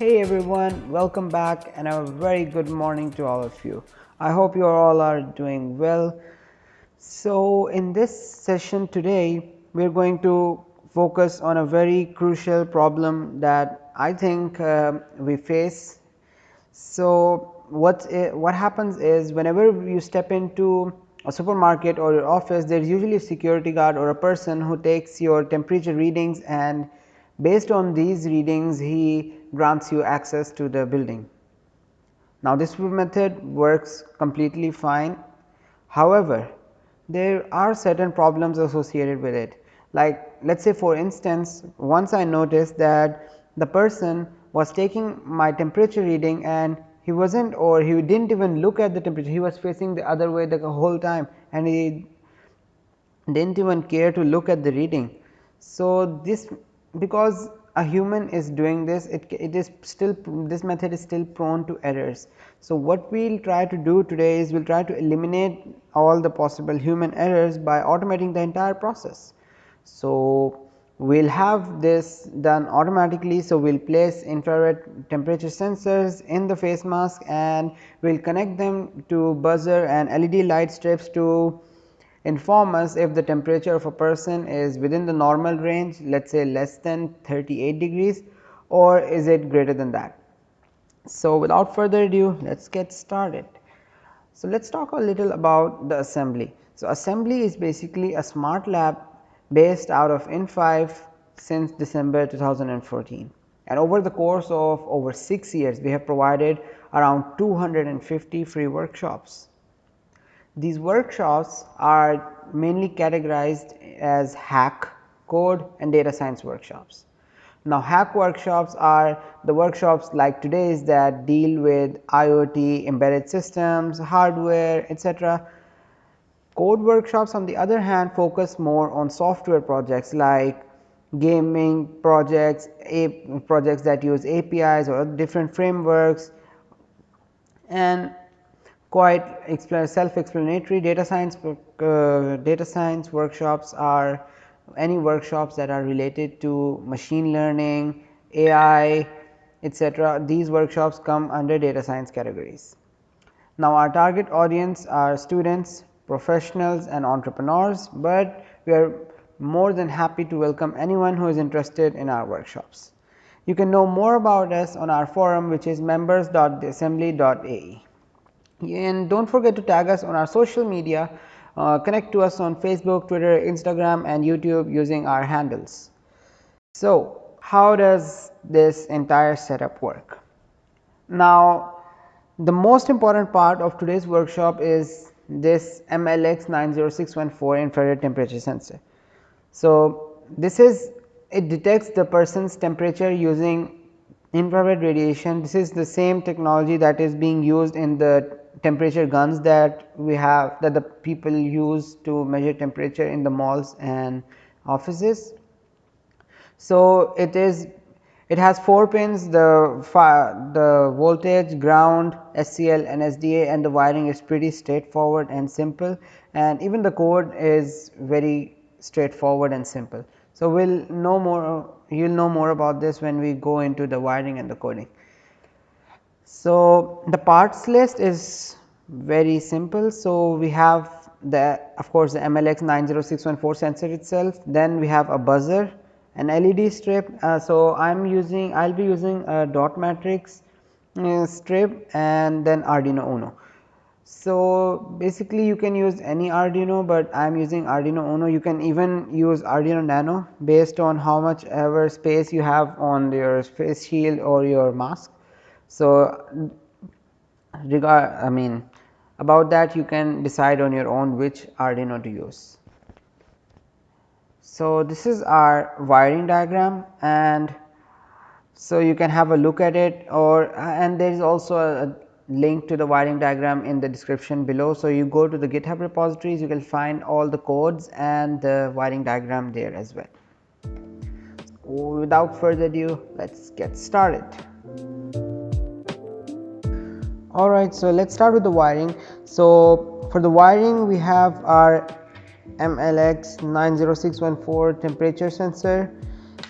Hey everyone, welcome back and a very good morning to all of you. I hope you all are doing well. So in this session today, we're going to focus on a very crucial problem that I think uh, we face. So what, what happens is whenever you step into a supermarket or your office, there is usually a security guard or a person who takes your temperature readings and based on these readings he grants you access to the building. Now, this method works completely fine. However, there are certain problems associated with it like let us say for instance, once I noticed that the person was taking my temperature reading and he was not or he did not even look at the temperature, he was facing the other way the whole time and he did not even care to look at the reading. So, this because a human is doing this it, it is still this method is still prone to errors. So, what we will try to do today is we will try to eliminate all the possible human errors by automating the entire process. So, we will have this done automatically. So, we will place infrared temperature sensors in the face mask and we will connect them to buzzer and LED light strips to inform us if the temperature of a person is within the normal range let us say less than 38 degrees or is it greater than that. So, without further ado let us get started. So, let us talk a little about the assembly. So, assembly is basically a smart lab based out of In5 since December 2014 and over the course of over 6 years we have provided around 250 free workshops. These workshops are mainly categorized as hack, code and data science workshops. Now, hack workshops are the workshops like today's that deal with IoT, embedded systems, hardware, etc. Code workshops on the other hand focus more on software projects like gaming projects, projects that use APIs or different frameworks and quite self explanatory data science uh, data science workshops are any workshops that are related to machine learning, AI etc. These workshops come under data science categories. Now, our target audience are students, professionals and entrepreneurs, but we are more than happy to welcome anyone who is interested in our workshops. You can know more about us on our forum which is members.assembly.ae and do not forget to tag us on our social media uh, connect to us on Facebook, Twitter, Instagram and YouTube using our handles. So, how does this entire setup work? Now, the most important part of today's workshop is this MLX 90614 infrared temperature sensor. So, this is it detects the person's temperature using infrared radiation. This is the same technology that is being used in the temperature guns that we have that the people use to measure temperature in the malls and offices. So, it is it has 4 pins the the voltage, ground, SCL and SDA and the wiring is pretty straightforward and simple and even the code is very straightforward and simple. So, we will know more you will know more about this when we go into the wiring and the coding. So, the parts list is very simple. So, we have the of course, the MLX 90614 sensor itself, then we have a buzzer an LED strip. Uh, so, I am using I will be using a dot matrix uh, strip and then Arduino Uno. So, basically you can use any Arduino, but I am using Arduino Uno you can even use Arduino Nano based on how much ever space you have on your face shield or your mask. So, regard I mean about that you can decide on your own which Arduino to use. So, this is our wiring diagram and so you can have a look at it or and there is also a link to the wiring diagram in the description below. So, you go to the GitHub repositories you can find all the codes and the wiring diagram there as well. Without further ado let us get started. Alright, so let us start with the wiring. So, for the wiring we have our MLX 90614 temperature sensor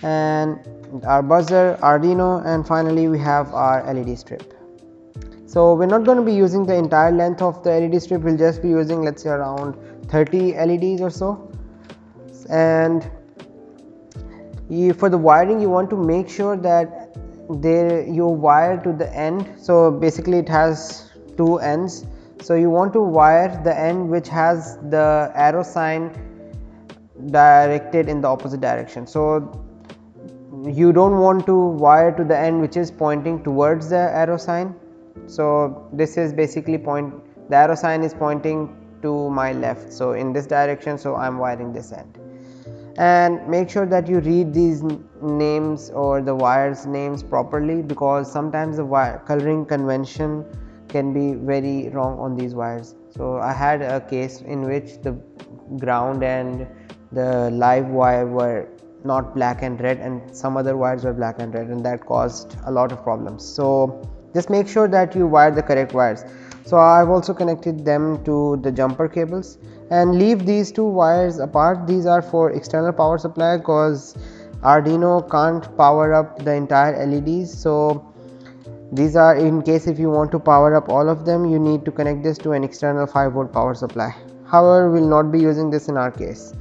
and our buzzer Arduino and finally we have our LED strip. So we're not going to be using the entire length of the LED strip. We'll just be using let's say around 30 LEDs or so. And you, for the wiring you want to make sure that there you wire to the end. So basically it has two ends. So you want to wire the end which has the arrow sign directed in the opposite direction. So you don't want to wire to the end which is pointing towards the arrow sign. So this is basically point the arrow sign is pointing to my left. So in this direction so i'm wiring this end and make sure that you read these names or the wires names properly because sometimes the wire coloring convention can be very wrong on these wires. So i had a case in which the ground and the live wire were not black and red and some other wires were black and red and that caused a lot of problems. So just make sure that you wire the correct wires. So I've also connected them to the jumper cables and leave these two wires apart. These are for external power supply because Arduino can't power up the entire LEDs so these are in case if you want to power up all of them you need to connect this to an external 5 volt power supply. However we'll not be using this in our case.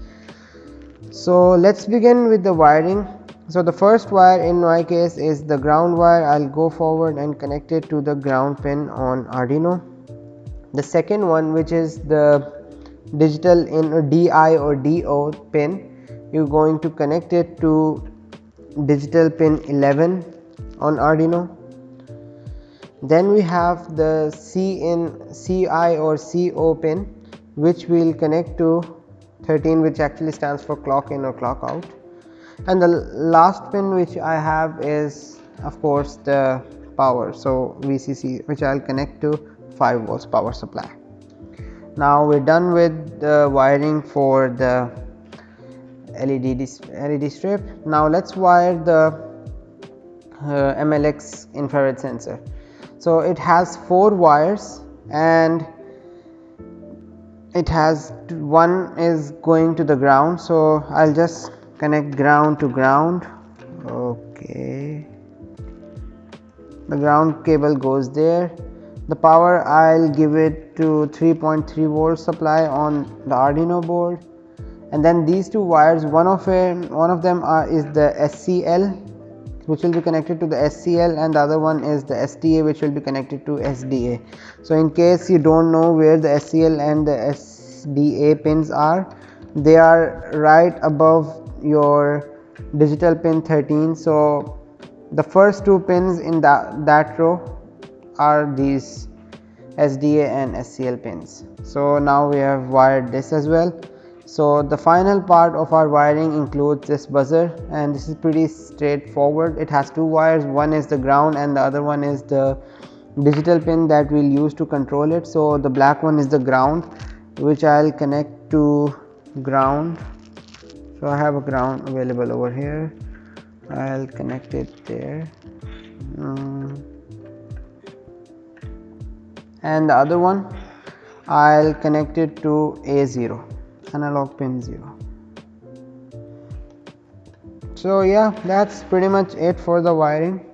So let's begin with the wiring. So the first wire in my case is the ground wire. I'll go forward and connect it to the ground pin on Arduino. The second one which is the digital in a DI or DO pin you're going to connect it to digital pin 11 on Arduino. Then we have the C in CI or CO pin which will connect to 13 which actually stands for clock in or clock out. And the last pin which I have is of course the power so VCC which I'll connect to 5 volts power supply now we're done with the wiring for the LED, LED strip. Now let's wire the uh, MLX infrared sensor. So it has four wires and it has one is going to the ground. So I'll just connect ground to ground. Okay. The ground cable goes there the power I'll give it to 3.3 volt supply on the Arduino board. And then these two wires one of them one of them are is the SCL which will be connected to the SCL and the other one is the SDA which will be connected to SDA so in case you don't know where the SCL and the SDA pins are they are right above your digital pin 13 so the first two pins in that that row are these SDA and SCL pins. So now we have wired this as well. So the final part of our wiring includes this buzzer and this is pretty straightforward. It has two wires, one is the ground and the other one is the digital pin that we'll use to control it. So the black one is the ground which I'll connect to ground. So I have a ground available over here. I'll connect it there. Mm and the other one I'll connect it to A0 analog pin 0 so yeah that's pretty much it for the wiring.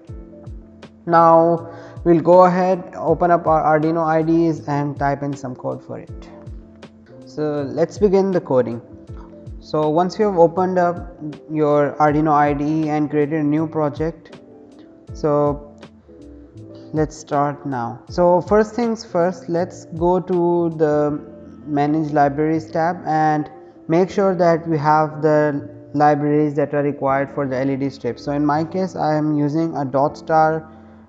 Now we'll go ahead open up our Arduino IDEs and type in some code for it. So let's begin the coding. So once you have opened up your Arduino IDE and created a new project so let's start now. So first things first let's go to the manage libraries tab and make sure that we have the libraries that are required for the LED strip. So in my case I am using a dot star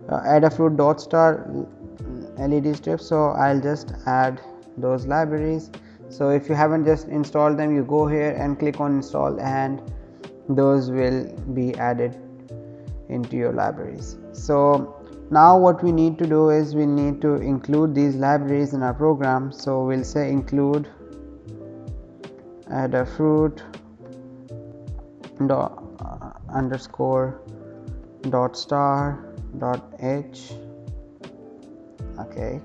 uh, Adafruit dot star LED strip. So I'll just add those libraries. So if you haven't just installed them you go here and click on install and those will be added into your libraries. So now what we need to do is we need to include these libraries in our program. So we'll say include Adafruit dot uh, underscore dot star dot h okay.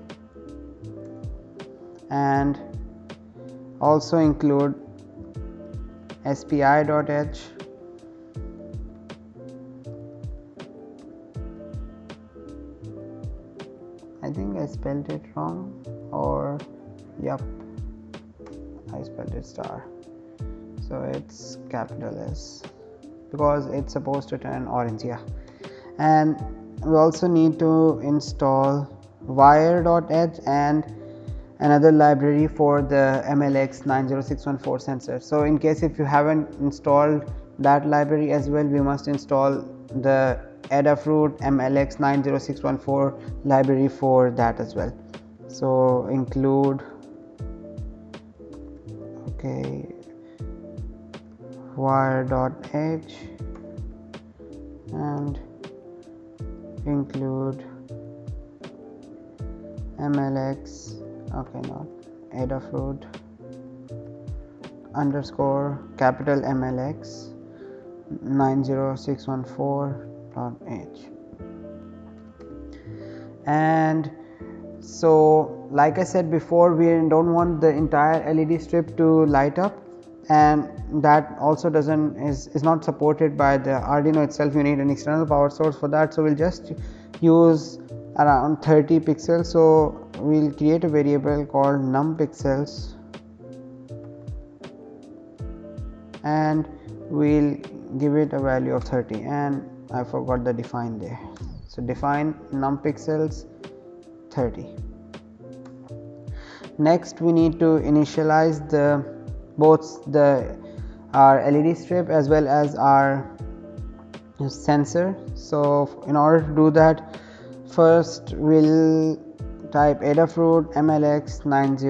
And also include spi dot h spelled it wrong or yup I spelled it star so it's capital S because it's supposed to turn orange yeah and we also need to install wire.h and another library for the MLX 90614 sensor. So in case if you haven't installed that library as well we must install the Adafruit MLX 90614 library for that as well. So include okay wire.h and include mlx okay not adafruit underscore capital mlx 90614.h and so like I said before we don't want the entire LED strip to light up. And that also doesn't is, is not supported by the Arduino itself. You need an external power source for that. So we'll just use around 30 pixels. So we'll create a variable called num pixels. And we'll give it a value of 30 and I forgot the define there. So define num pixels 30 next we need to initialize the both the our LED strip as well as our sensor. So in order to do that first we'll type adafruit mlx 90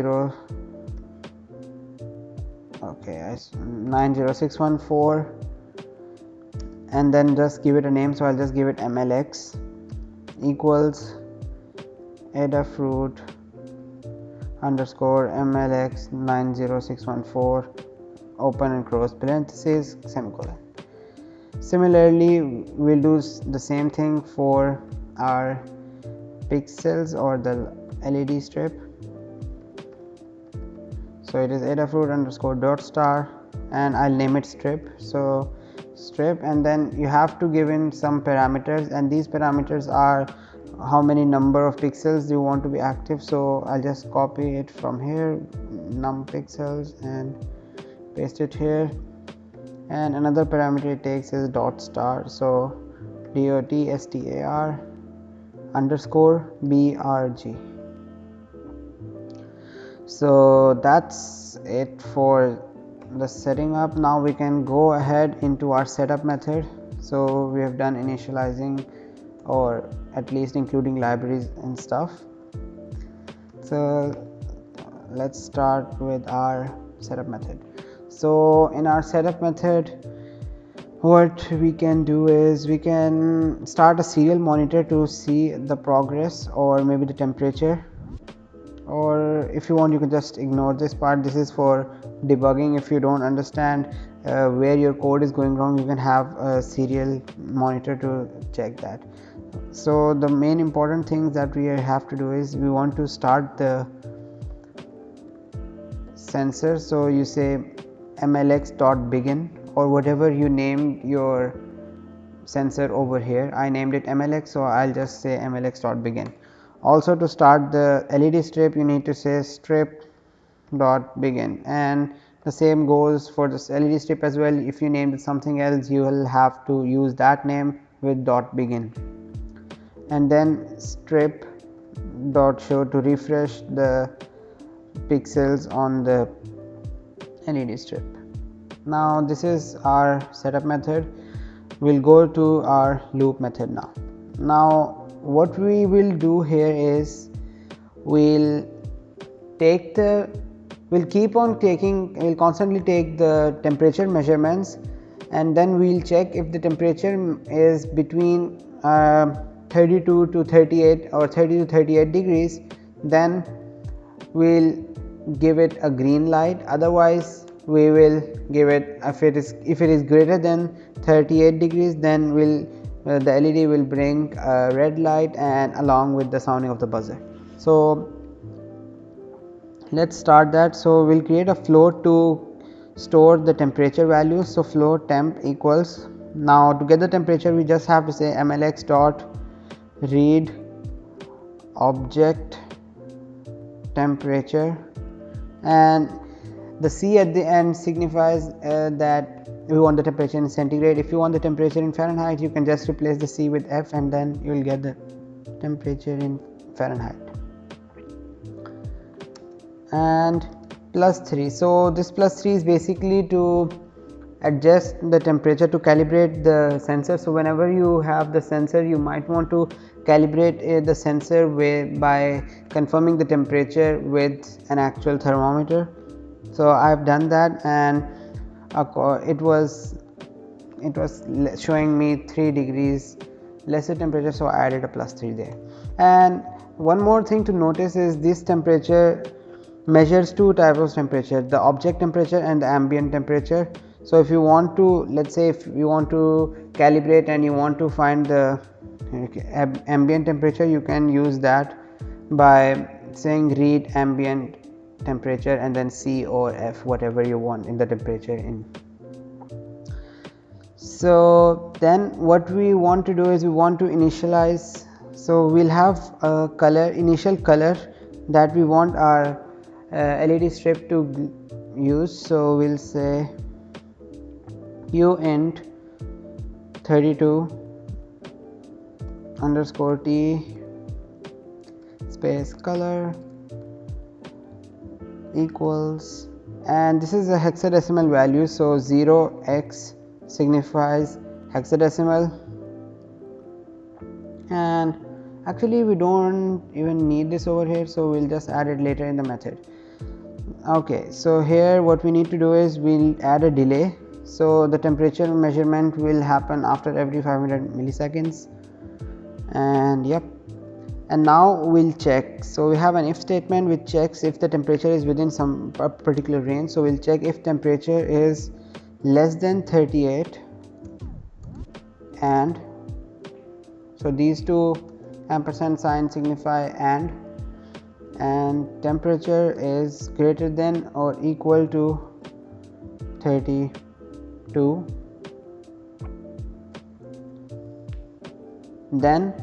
okay 90614 and then just give it a name so i'll just give it mlx equals adafruit underscore mlx 90614 open and close parenthesis semicolon. Similarly we'll do the same thing for our pixels or the led strip. So it is adafruit underscore dot star and i'll name it strip. So strip and then you have to give in some parameters and these parameters are how many number of pixels you want to be active. So I'll just copy it from here num pixels and paste it here. And another parameter it takes is dot star. So dot star underscore brg so that's it for the setting up now we can go ahead into our setup method. So we have done initializing or at least including libraries and stuff. So let's start with our setup method. So in our setup method what we can do is we can start a serial monitor to see the progress or maybe the temperature. Or if you want you can just ignore this part. This is for debugging. If you don't understand uh, where your code is going wrong you can have a serial monitor to check that. So the main important things that we have to do is we want to start the sensor. So you say mlx dot begin or whatever you named your sensor over here. I named it mlx so i'll just say mlx dot begin also to start the led strip you need to say strip dot begin and the same goes for this led strip as well if you named something else you will have to use that name with dot begin and then strip dot show to refresh the pixels on the LED strip. Now this is our setup method. We'll go to our loop method now. Now what we will do here is we'll take the we'll keep on taking we'll constantly take the temperature measurements and then we'll check if the temperature is between uh, 32 to 38 or 30 to 38 degrees then we'll give it a green light. Otherwise we will give it if it is if it is greater than 38 degrees then will uh, the led will bring a red light and along with the sounding of the buzzer. So let's start that. So we'll create a float to store the temperature values so float temp equals now to get the temperature we just have to say mlx dot read object temperature. And the C at the end signifies uh, that we want the temperature in centigrade. If you want the temperature in Fahrenheit you can just replace the C with F and then you will get the temperature in Fahrenheit and plus 3 so this plus 3 is basically to adjust the temperature to calibrate the sensor. So whenever you have the sensor you might want to calibrate uh, the sensor by confirming the temperature with an actual thermometer. So I've done that and it was it was showing me 3 degrees lesser temperature. So I added a plus 3 there. And one more thing to notice is this temperature measures two types of temperature the object temperature and the ambient temperature. So if you want to let's say if you want to calibrate and you want to find the ambient temperature you can use that by saying read ambient temperature and then C or F whatever you want in the temperature in. So then what we want to do is we want to initialize. So we'll have a color initial color that we want our Uh, LED strip to use. So we'll say uint 32 underscore t space color equals and this is a hexadecimal value. So 0x signifies hexadecimal. And actually we don't even need this over here so we'll just add it later in the method okay so here what we need to do is we'll add a delay. So the temperature measurement will happen after every 500 milliseconds. And yep. And now we'll check. So we have an if statement which checks if the temperature is within some particular range. So we'll check if temperature is less than 38 and so these two ampersand sign signify and and temperature is greater than or equal to 32 then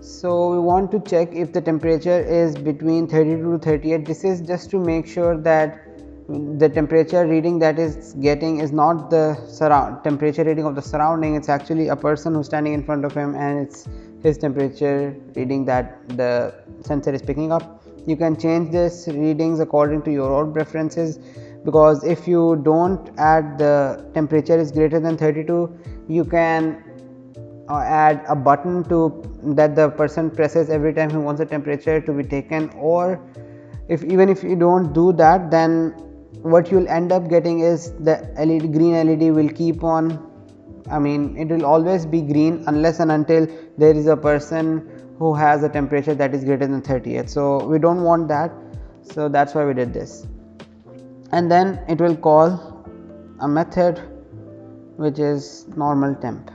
so we want to check if the temperature is between 32 to 38 this is just to make sure that the temperature reading that is getting is not the surround temperature reading of the surrounding. It's actually a person who's standing in front of him and it's his temperature reading that the sensor is picking up you can change this readings according to your own preferences because if you don't add the temperature is greater than 32 you can uh, add a button to that the person presses every time he wants the temperature to be taken or if even if you don't do that then what you'll end up getting is the LED green LED will keep on. I mean it will always be green unless and until there is a person who has a temperature that is greater than 38 so we don't want that. So that's why we did this. And then it will call a method which is normal temp.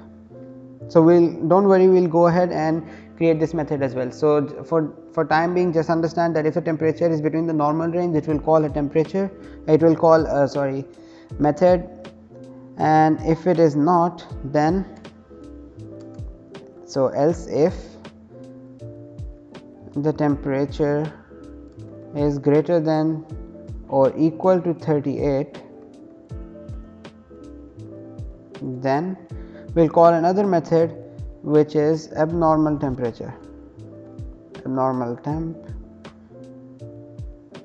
So we'll don't worry we'll go ahead and create this method as well. So for for time being just understand that if the temperature is between the normal range it will call a temperature it will call uh, sorry method. And if it is not then so else if the temperature is greater than or equal to 38 then we'll call another method which is abnormal temperature. Abnormal temp.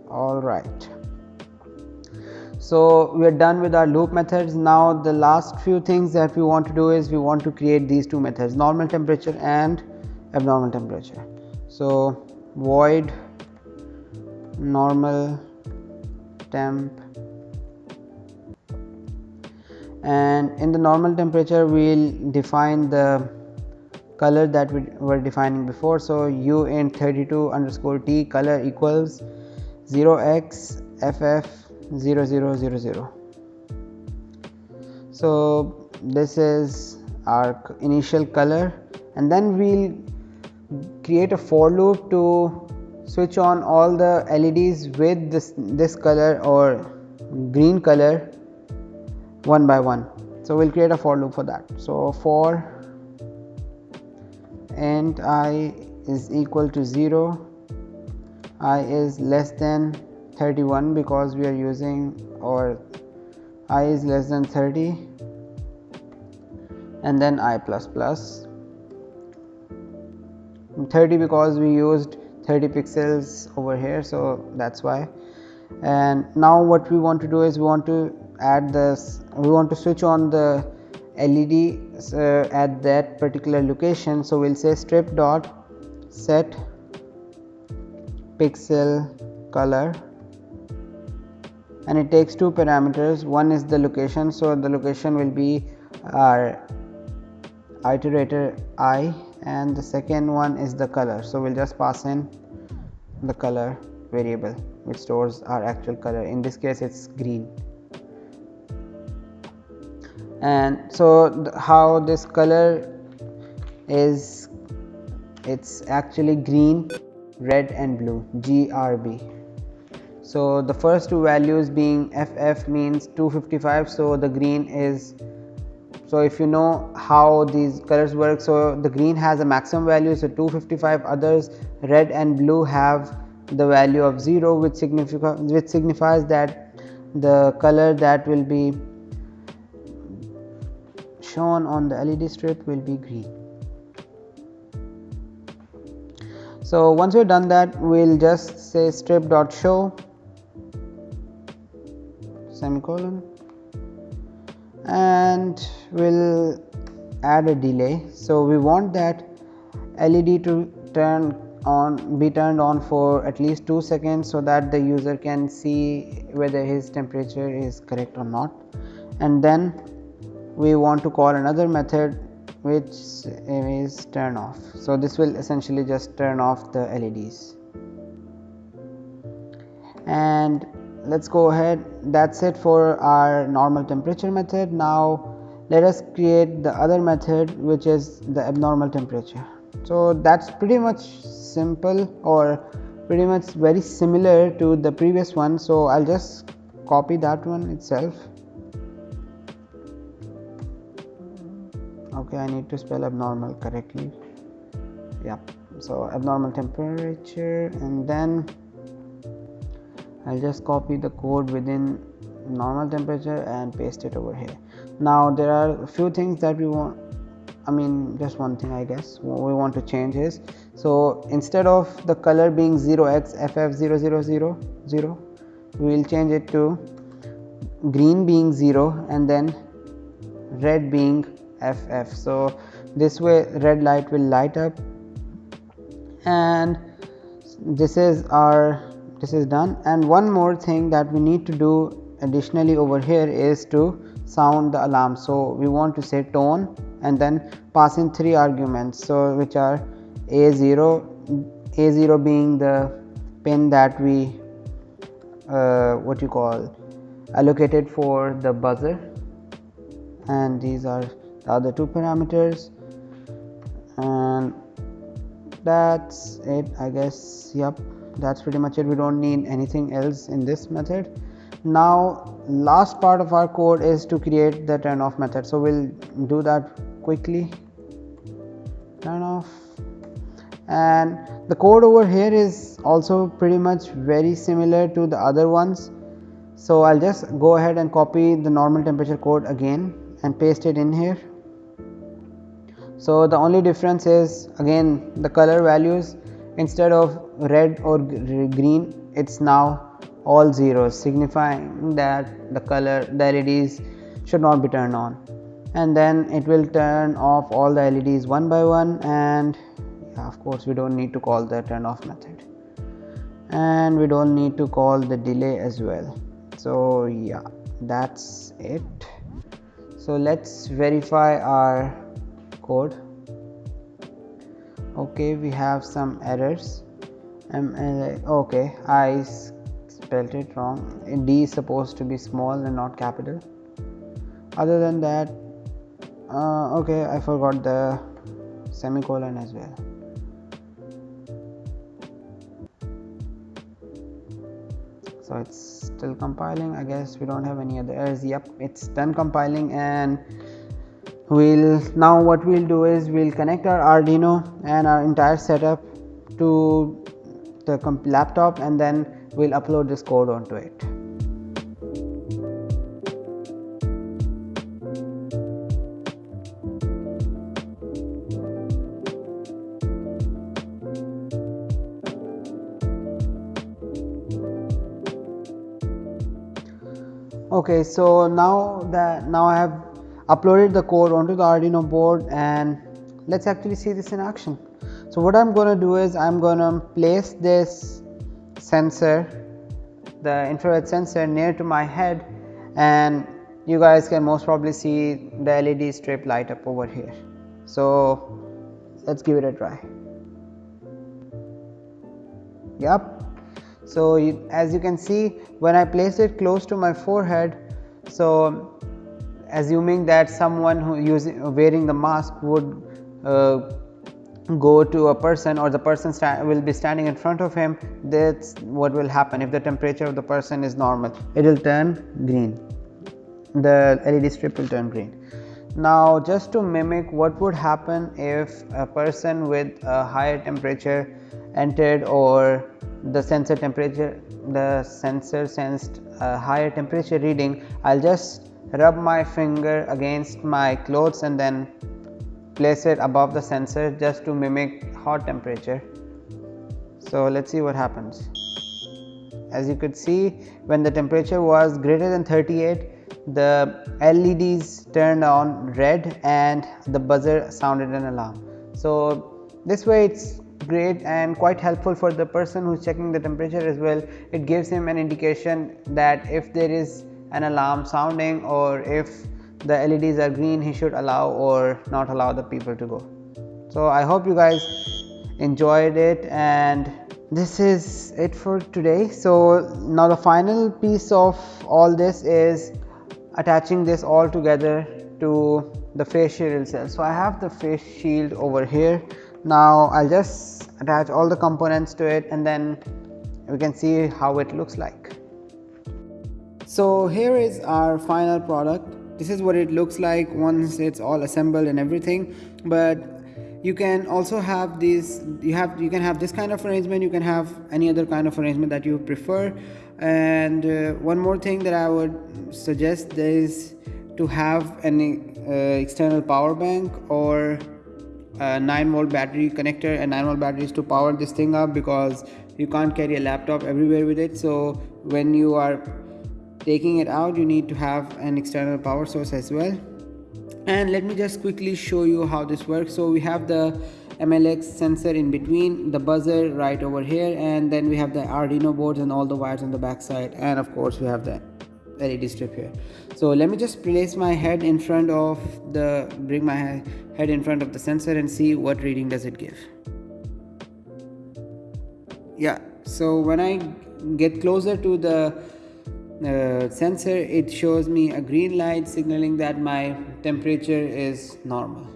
All right. So we are done with our loop methods. Now the last few things that we want to do is we want to create these two methods normal temperature and abnormal temperature so void normal temp. And in the normal temperature we'll define the color that we were defining before. So u in 32 underscore t color equals 0x ff 0000 so this is our initial color. And then we'll create a for loop to switch on all the LEDs with this this color or green color one by one. So we'll create a for loop for that. So for and i is equal to 0 i is less than 31 because we are using or i is less than 30 and then i plus plus 30 because we used 30 pixels over here so that's why. And now what we want to do is we want to add this we want to switch on the LED uh, at that particular location. So we'll say strip dot set pixel color. And it takes two parameters. One is the location. So the location will be our iterator i and the second one is the color. So we'll just pass in the color variable which stores our actual color. In this case it's green. And so how this color is it's actually green red and blue grb so the first two values being ff means 255 so the green is so if you know how these colors work so the green has a maximum value so 255 others red and blue have the value of 0 which signifies which signifies that the color that will be shown on the LED strip will be green. So once we've done that we'll just say strip dot show semicolon and we'll add a delay. So we want that led to turn on be turned on for at least 2 seconds so that the user can see whether his temperature is correct or not. And then we want to call another method which is turn off. So this will essentially just turn off the LEDs and let's go ahead. That's it for our normal temperature method. Now let us create the other method which is the abnormal temperature. So that's pretty much simple or pretty much very similar to the previous one. So I'll just copy that one itself. Okay I need to spell abnormal correctly. Yeah so abnormal temperature and then I'll just copy the code within normal temperature and paste it over here. Now there are a few things that we want I mean just one thing I guess we want to change is so instead of the color being 0x ff0000 we will change it to green being 0 and then red being ff so this way red light will light up. And this is our this is done. And one more thing that we need to do additionally over here is to sound the alarm. So we want to say tone and then pass in three arguments. So which are a0 a0 being the pin that we uh, what you call allocated for the buzzer. And these are the other two parameters. And that's it i guess. Yep that's pretty much it. We don't need anything else in this method. Now last part of our code is to create the turn off method. So we'll do that quickly. Turn off and the code over here is also pretty much very similar to the other ones. So I'll just go ahead and copy the normal temperature code again and paste it in here. So the only difference is again the color values instead of red or green it's now all zeros signifying that the color the LEDs should not be turned on. And then it will turn off all the LEDs one by one and of course we don't need to call the turn off method. And we don't need to call the delay as well. So yeah that's it. So let's verify our code okay we have some errors. MLA okay I spelled it wrong. D is supposed to be small and not capital. Other than that uh, okay I forgot the semicolon as well. So it's still compiling I guess. We don't have any other errors. Yep it's done compiling and we'll now what we'll do is we'll connect our Arduino and our entire setup to the laptop and then we'll upload this code onto it. okay so now that now I have uploaded the code onto the Arduino board and let's actually see this in action. So what I'm gonna do is I'm gonna place this sensor the infrared sensor near to my head and you guys can most probably see the LED strip light up over here. So let's give it a try. Yep so you, as you can see when I place it close to my forehead so assuming that someone who using wearing the mask would uh, go to a person or the person will be standing in front of him that's what will happen. If the temperature of the person is normal it will turn green. The LED strip will turn green. Now just to mimic what would happen if a person with a higher temperature entered or the sensor temperature the sensor sensed a higher temperature reading I'll just rub my finger against my clothes and then place it above the sensor just to mimic hot temperature. So let's see what happens. As you could see when the temperature was greater than 38 the LEDs turned on red and the buzzer sounded an alarm. So this way it's great and quite helpful for the person who's checking the temperature as well. It gives him an indication that if there is an alarm sounding or if the LEDs are green he should allow or not allow the people to go. So I hope you guys enjoyed it and this is it for today. So now the final piece of all this is attaching this all together to the face shield itself. So I have the face shield over here. Now I'll just attach all the components to it and then we can see how it looks like so here is our final product. This is what it looks like once it's all assembled and everything. But you can also have this you have you can have this kind of arrangement you can have any other kind of arrangement that you prefer. And uh, one more thing that i would suggest is to have an uh, external power bank or a 9 volt battery connector and 9 volt batteries to power this thing up because you can't carry a laptop everywhere with it. So when you are taking it out you need to have an external power source as well. And let me just quickly show you how this works. So we have the MLX sensor in between the buzzer right over here and then we have the Arduino boards and all the wires on the back side and of course we have the LED strip here. So let me just place my head in front of the bring my head in front of the sensor and see what reading does it give. Yeah so when I get closer to the uh, sensor it shows me a green light signaling that my temperature is normal.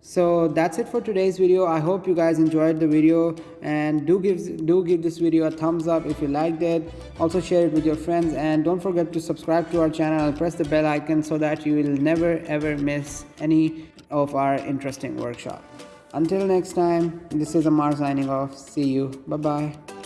So that's it for today's video. I hope you guys enjoyed the video and do give do give this video a thumbs up if you liked it. Also share it with your friends and don't forget to subscribe to our channel and press the bell icon so that you will never ever miss any of our interesting workshop. Until next time this is amar signing off. See you. Bye bye